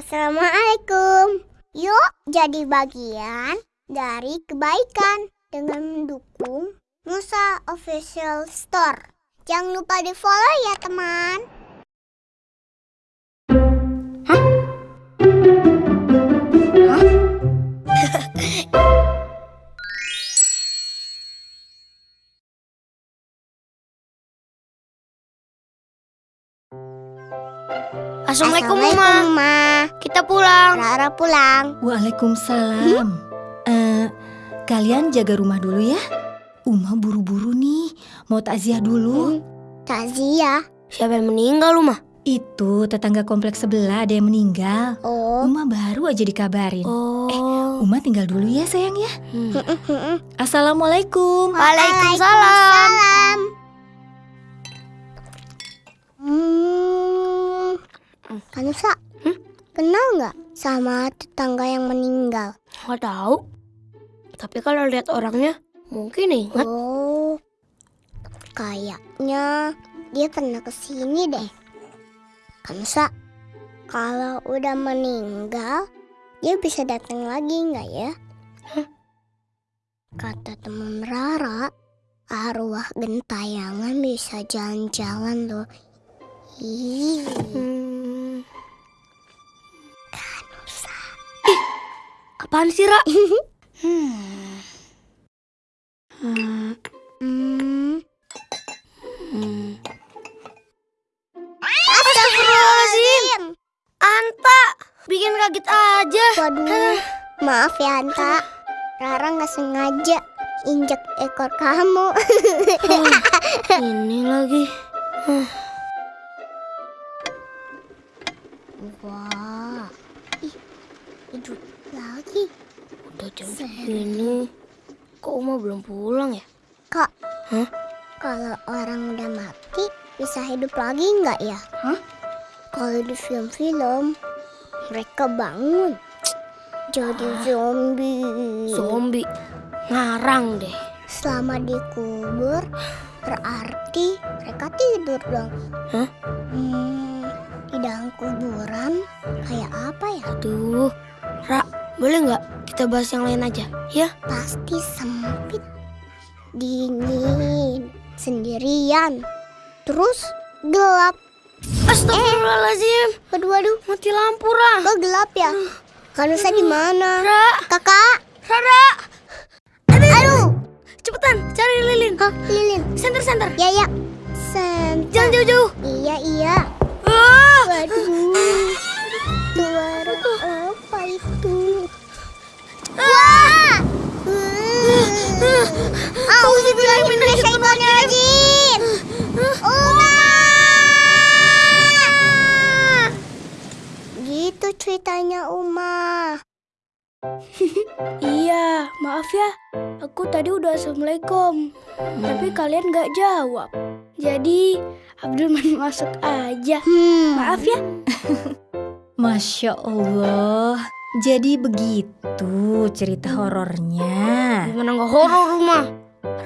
Assalamualaikum. Yuk jadi bagian dari kebaikan dengan mendukung Musa Official Store. Jangan lupa di follow ya teman. Assalamualaikum, Assalamualaikum, Uma. Ma. Kita pulang. Rara pulang. Waalaikumsalam. Eh, kalian jaga rumah dulu ya. Uma buru-buru nih, mau takziah dulu. Takziah. Siapa yang meninggal, Uma? Itu tetangga kompleks sebelah ada yang meninggal. Oh. Uma baru aja dikabarin. Oh. Uma tinggal dulu ya sayang ya. Hmm. Assalamualaikum. Waalaikumsalam. Salam. Hmm. Kanusa, kenal nggak sama tetangga yang meninggal? Nggak tahu. Tapi kalau lihat orangnya, mungkin ingat. Oh, kayaknya dia pernah ke sini deh. Kanusa, kalau udah meninggal, dia bisa datang lagi nggak ya? Kata teman Rara, arwah gentayangan bisa jalan-jalan loh. Ih, Hmm. Apaan sih, Ra? hmm. Hmm. Hmm. Hmm. Astagfirullahaladzim. Anta, bikin kaget aja. Waduh, maaf ya Anta. Rara nggak sengaja injek ekor kamu. Oh, ini lagi. Wah, segini. Kok Uma belum pulang ya? Kak, Hah? kalau orang udah mati bisa hidup lagi nggak ya? Hah? Kalau di film-film mereka bangun jadi zombie. Zombie. Ngarang deh. Selama dikubur berarti mereka tidur dong. Hah? Hmm, di dalam kuburan kayak apa ya? Aduh, Ra, boleh nggak kita bahas yang lain aja? Ya? Pasti sempit, dingin, sendirian, terus gelap. Astagfirullahaladzim, Waduh, waduh, mati lampu, Ra. kok gelap ya? Kanusa di mana? Ra, Kakak, Rara, aduh, cepetan cari lilin. Hah, lilin. Center, center. Ya, ya. Sen. Jangan jauh-jauh. Iya, iya. Ah, Waduh, suara apa itu? Wah! Uma! Gitu ceritanya Uma. Iya, maaf ya. Aku tadi udah assalamualaikum, tapi kalian gak jawab. Jadi Abdul masuk aja. Hmm. Maaf ya. Masya Allah. Jadi begitu cerita horornya. Gimana nggak horor rumah?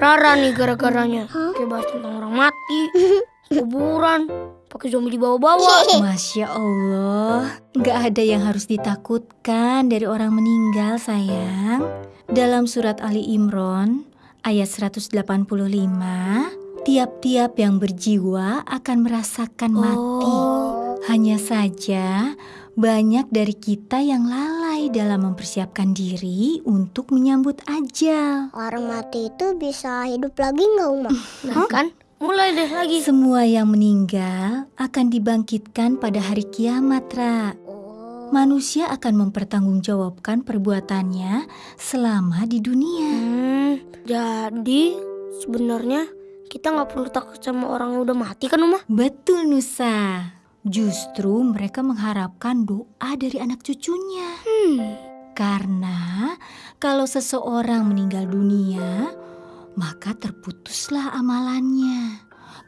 Rara nih gara-garanya. Hah? Kayak bahas tentang orang mati, kuburan, pakai zombie dibawa-bawa. Masya Allah, nggak ada yang harus ditakutkan dari orang meninggal sayang. Dalam surat Ali Imran ayat 185, tiap-tiap yang berjiwa akan merasakan mati. Oh, Hanya saja banyak dari kita yang lalai dalam mempersiapkan diri untuk menyambut ajal. Orang mati itu bisa hidup lagi nggak Uma? nah kan? Mulai deh lagi. Semua yang meninggal akan dibangkitkan pada hari kiamat, Ra. Oh. Manusia akan mempertanggungjawabkan perbuatannya selama di dunia. Hmm, jadi sebenarnya kita nggak perlu takut sama orang yang udah mati kan, Uma? Betul, Nusa. Justru mereka mengharapkan doa dari anak cucunya. Hmm. Karena kalau seseorang meninggal dunia, maka terputuslah amalannya.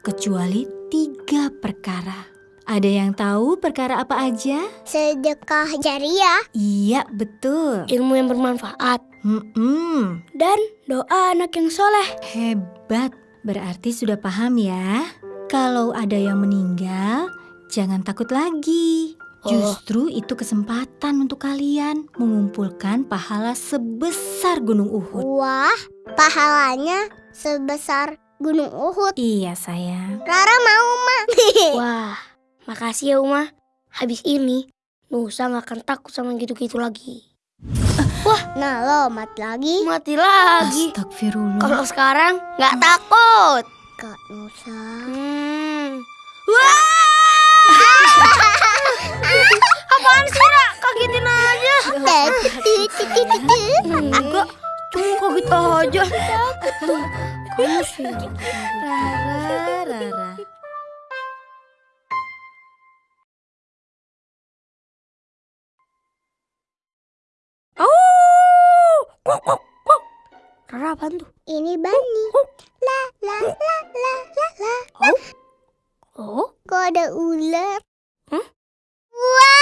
Kecuali tiga perkara. Ada yang tahu perkara apa aja? Sedekah jariah. Iya, betul. Ilmu yang bermanfaat. Hmm, Dan doa anak yang soleh. hebat. Berarti sudah paham ya? Kalau ada yang meninggal, jangan takut lagi. Oh. Justru itu kesempatan untuk kalian mengumpulkan pahala sebesar Gunung Uhud. Wah, pahalanya sebesar Gunung Uhud. Iya sayang. Rara mau, Ma. Wah, makasih ya Uma. Habis ini, Nusa nggak akan takut sama gitu-gitu lagi. nah, lo mat lagi. Mati lagi. Astagfirullah. Kalau sekarang nggak takut. Kak Nusa. Hmm. Wah! Apaan sih, Ra? Kagetin aja. Enggak, cuma kaget aja. Kamu sih. Rara, Rara. Oh! Kok, kok, kok. Rara apaan tuh? Ini Bani. La ada ular? Hah? Wah!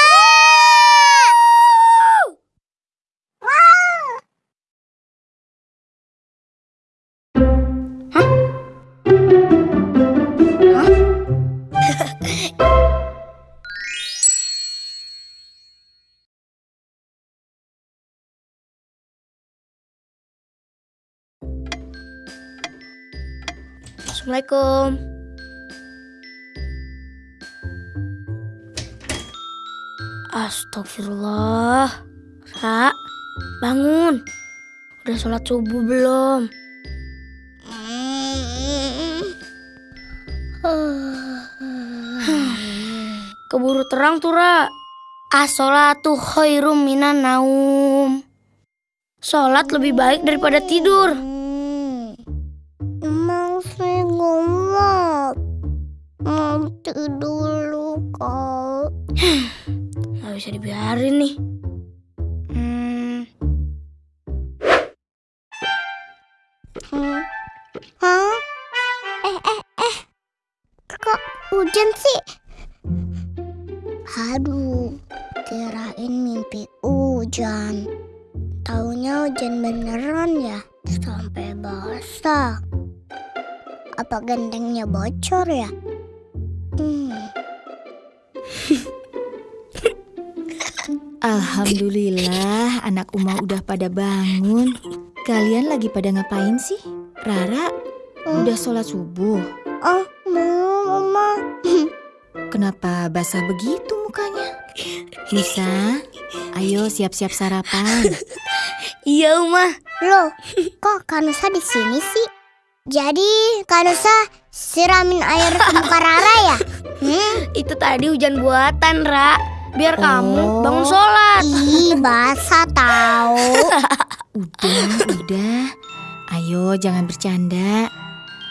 Assalamualaikum. Astagfirullah. Ra, bangun. Udah sholat subuh belum? Keburu terang tuh, Ra. As-sholatu khairum minan naum. Sholat lebih baik daripada tidur. Emang saya ngomong. Nanti dulu kau. Gak bisa dibiarin nih. Hmm, Hmm. Hah? Eh, eh, eh. Kok hujan sih? Aduh, kirain mimpi hujan. Taunya hujan beneran ya? Sampai basah. Apa gentengnya bocor ya? Hmm. Alhamdulillah anak Uma udah pada bangun. Kalian lagi pada ngapain sih? Rara, udah sholat subuh. Oh, belum, Oma. Kenapa basah begitu mukanya? Nisa, ayo siap-siap sarapan. iya, Uma. Loh, kok Kanusa di sini sih? Jadi Kanusa siramin air ke muka Rara ya? Hmm? Itu tadi hujan buatan, Ra. Biar Oh. kamu bangun sholat. Ih, basah tahu. Udah, udah. Ayo jangan bercanda.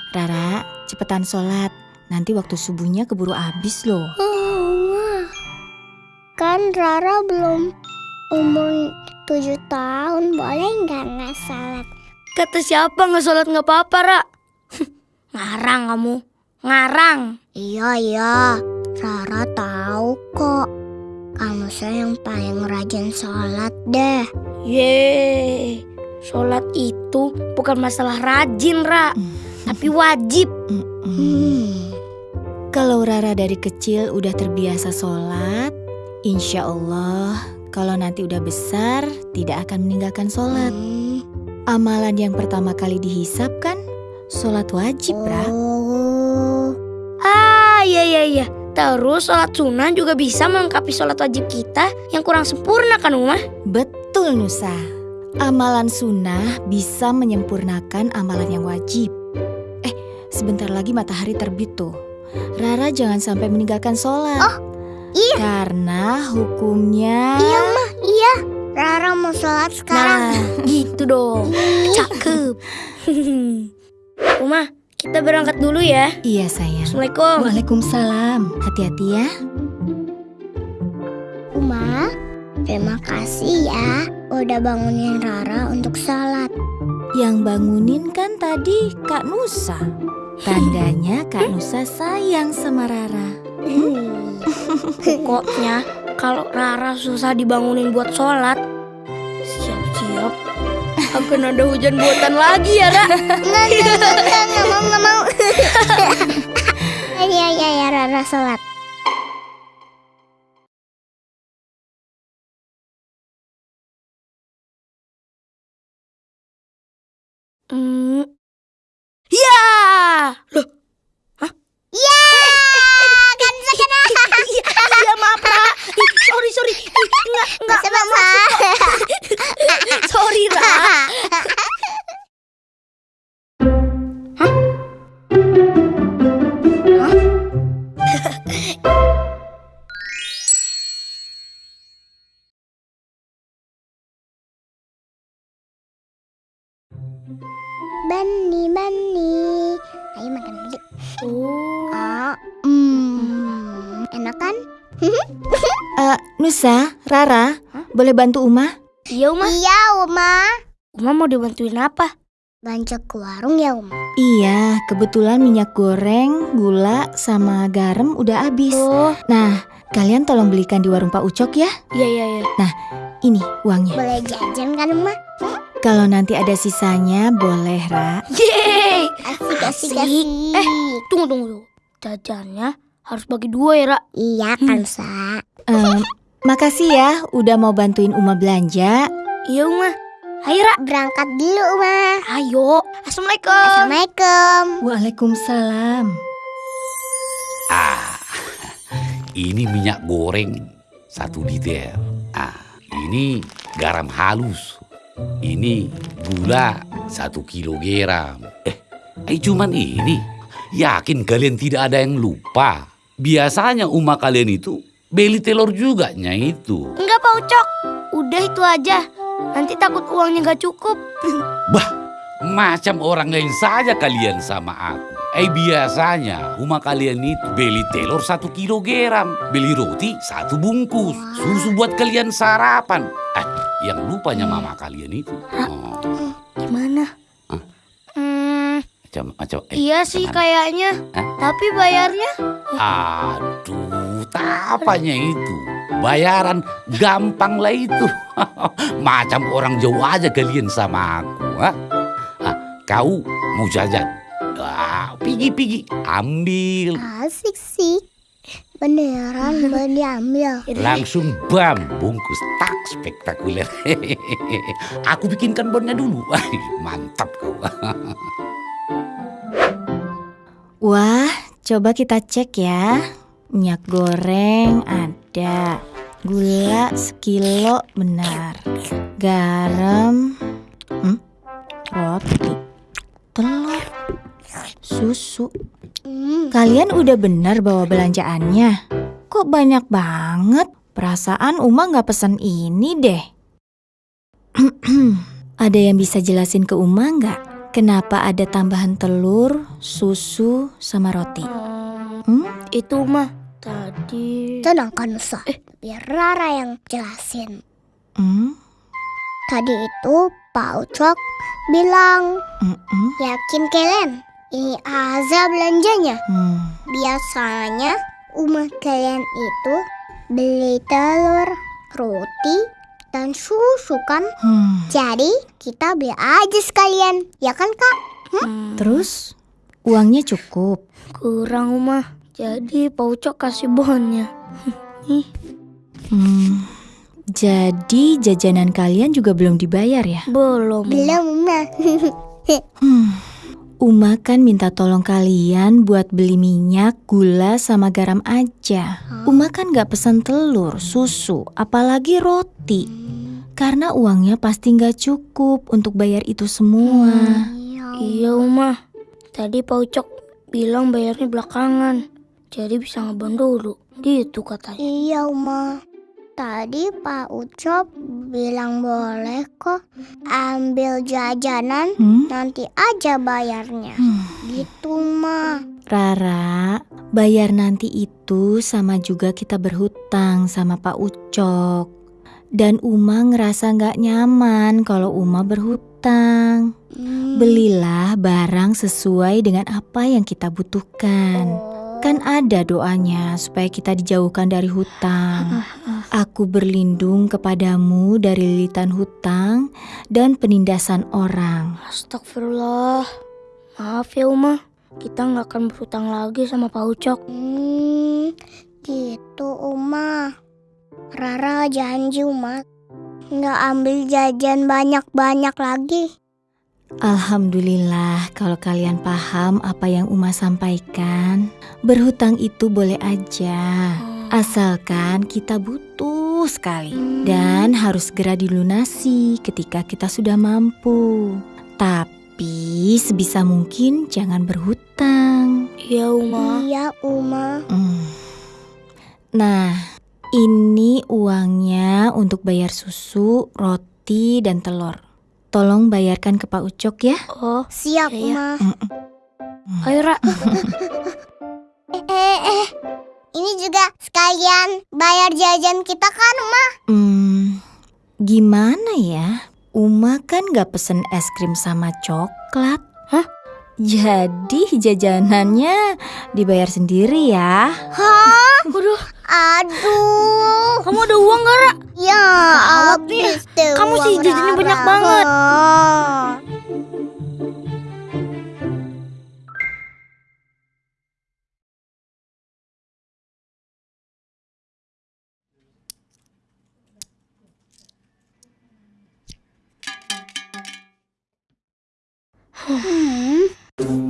Rara, cepetan sholat. Nanti waktu subuhnya keburu habis loh. Kan Rara belum umur tujuh tahun, boleh nggak nggak salat? Kata siapa nggak sholat nggak apa-apa, Ra? Ngarang kamu. Ngarang. Iya iya, Rara tahu kok. Kanusa yang paling rajin sholat deh. Yeay. Sholat itu bukan masalah rajin, Ra. Tapi wajib. Hmm. Kalau Rara dari kecil udah terbiasa sholat, insya Allah kalau nanti udah besar tidak akan meninggalkan sholat. Hmm. Amalan yang pertama kali dihisap kan sholat wajib, Ra. Oh. Ah, iya, iya, iya. Terus sholat sunnah juga bisa melengkapi sholat wajib kita yang kurang sempurna kan, Uma? Betul Nusa. Amalan sunnah bisa menyempurnakan amalan yang wajib. Eh, sebentar lagi matahari terbit tuh. Rara jangan sampai meninggalkan sholat. Oh, iya. Karena hukumnya... Iya mah, iya. Rara mau sholat sekarang. Nah, gitu dong. Cakep. Uma, kita berangkat dulu ya. Iya sayang. Assalamualaikum. Waalaikumsalam. Hati-hati ya. Uma, terima kasih ya udah bangunin Rara untuk sholat. Yang bangunin kan tadi Kak Nusa. Tandanya Kak Nusa sayang sama Rara. Pokoknya kalau Rara susah dibangunin buat sholat, akan ada hujan buatan lagi ya, Ra. Nggak, nggak, nggak, nggak, nggak mau, nggak mau. Iya, iya, iya, Rara sholat. Rara, boleh bantu Uma? Iya, Uma. Iya, Uma. Uma mau dibantuin apa? Belanja ke warung ya, Uma. Iya, kebetulan minyak goreng, gula, sama garam udah habis. Oh, Nah, kalian tolong belikan di warung Pak Ucok ya. iya, iya, iya. Ini uangnya. Boleh jajan kan, Uma? Kalau nanti ada sisanya, boleh, Ra. Yeay. Asik, asik, Asik. asik. Eh. Tunggu, tunggu, tunggu. Jajannya harus bagi dua ya, Ra. Iya kan, Sa? Em, makasih ya udah mau bantuin Uma belanja. Iya, Uma. Ayo, Ra. Berangkat dulu, Uma. Ayo. Assalamualaikum. Assalamualaikum. Waalaikumsalam. Ah, ini minyak goreng satu liter. Ah, ini garam halus. Ini gula satu kilogram. Eh, eh cuman ini. Yakin kalian tidak ada yang lupa? Biasanya umah kalian itu beli telur juga nya itu. Enggak, Pak Ucok. Udah itu aja. Nanti takut uangnya nggak cukup. Macam orang lain saja kalian sama aku. Eh biasanya rumah kalian itu beli telur satu kilogram, beli roti satu bungkus, susu buat kalian sarapan. Eh, yang lupanya mama kalian itu. Oh, Gimana? Hah? Hmm, macam macam. eh, iya sih gimana? kayaknya. Hah? Tapi bayarnya Aduh, tapanya itu. Bayaran gampang lah itu. Macam orang jauh aja kalian sama aku. Ha? Ah, kau mau jajan? Ah, pigi-pigi, ambil. Asik sih. Beneran mau diambil. Langsung bam, bungkus tak spektakuler. Aku bikinkan bonnya dulu. Mantap kau. Wah, coba kita cek ya. Minyak goreng ada. Gula sekilo benar. Garam. Hmm? Roti. Telur. Susu. Kalian udah benar bawa belanjaannya? Kok banyak banget? Perasaan Uma nggak pesan ini deh. ada yang bisa jelasin ke Uma nggak? Kenapa ada tambahan telur, susu, sama roti? hmm, Hmm? itu mah tadi. tenang kan, Nusa. Biar Rara yang jelasin. Hmm? Tadi itu Pak Ucok bilang, Mm-mm. yakin kalian ini Aza belanjanya. Hmm. Biasanya rumah kalian itu beli telur, roti, dan susu kan? Hmm. Jadi kita beli aja sekalian, ya kan kak? Hmm, Terus uangnya cukup. kurang mah. Jadi Pak Ucok kasih bonnya. Hmm. Jadi jajanan kalian juga belum dibayar ya? Belum. Belum mah. Hmm. Uma kan minta tolong kalian buat beli minyak, gula, sama garam aja. Uma kan gak pesan telur, susu, apalagi roti. Karena uangnya pasti gak cukup untuk bayar itu semua. Iya, Uma. Tadi Pak Ucok bilang bayarnya belakangan. Jadi bisa ngebon dulu. Gitu katanya. Iya Uma. Tadi Pak Ucok bilang boleh kok ambil jajanan Hmm? nanti aja bayarnya. Hmm. Gitu mah. Rara, bayar nanti itu sama juga kita berhutang sama Pak Ucok. Dan Uma ngerasa gak nyaman kalau Uma berhutang. Hmm. Belilah barang sesuai dengan apa yang kita butuhkan. Oh. Kan ada doanya supaya kita dijauhkan dari hutang. Aku berlindung kepadamu dari lilitan hutang dan penindasan orang. Astagfirullah. Maaf ya, Uma. Kita nggak akan berhutang lagi sama Pak Ucok. Hmm, gitu Uma. Rara janji Uma nggak ambil jajan banyak-banyak lagi. Alhamdulillah kalau kalian paham apa yang Uma sampaikan. Berhutang itu boleh aja. Asalkan kita butuh sekali dan harus segera dilunasi ketika kita sudah mampu. Tapi sebisa mungkin jangan berhutang. Iya, Uma. Iya, Uma. Hmm. Nah, ini uangnya untuk bayar susu, roti, dan telur. Tolong bayarkan ke Pak Ucok ya. Oh, Siap, Iya. Uma. ayo Ra. Eh, eh, eh. Ini juga sekalian bayar jajan kita kan, Uma? Hmm, gimana ya? Uma kan gak pesen es krim sama coklat. Hah? Jadi jajanannya dibayar sendiri ya. Hah? Waduh, Aduh. kamu ada uang gak, Ra? Ya, habis deh Kamu sih jajannya banyak banget. Hmm.